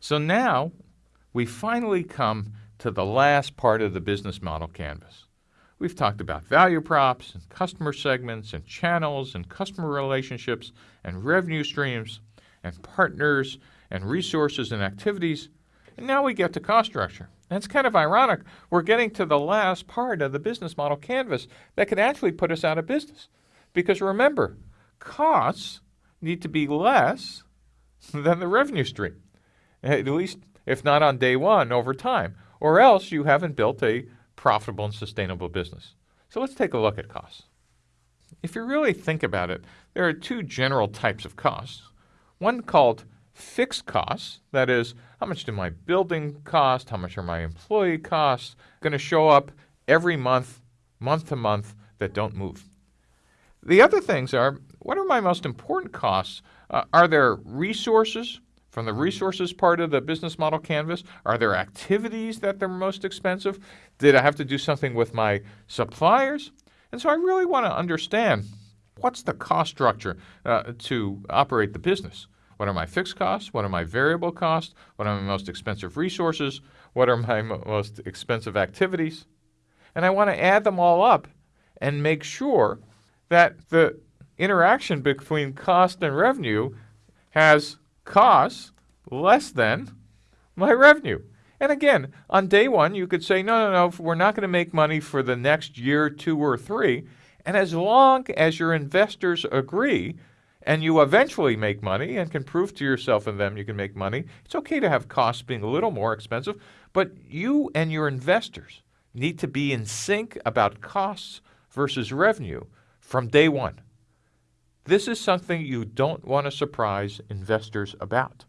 So now we finally come to the last part of the business model canvas. We've talked about value props and customer segments and channels and customer relationships and revenue streams and partners and resources and activities. And now we get to cost structure. And it's kind of ironic. We're getting to the last part of the business model canvas that could actually put us out of business. Because remember, costs need to be less than the revenue stream, at least if not on day one, over time, or else you haven't built a profitable and sustainable business. So let's take a look at costs. If you really think about it, there are two general types of costs. One called fixed costs, that is, how much do my building cost, how much are my employee costs, going to show up every month, month to month, that don't move. The other things are, what are my most important costs? Uh, are there resources from the resources part of the business model canvas? Are there activities that they're most expensive? Did I have to do something with my suppliers? And so I really want to understand what's the cost structure uh, to operate the business. What are my fixed costs? What are my variable costs? What are my most expensive resources? What are my most expensive activities? And I want to add them all up and make sure that the interaction between cost and revenue has costs less than my revenue. And again, on day one, you could say, no, no, no, we're not going to make money for the next year, two, or three. And as long as your investors agree and you eventually make money and can prove to yourself and them you can make money, it's okay to have costs being a little more expensive. But you and your investors need to be in sync about costs versus revenue from day one. This is something you don't want to surprise investors about.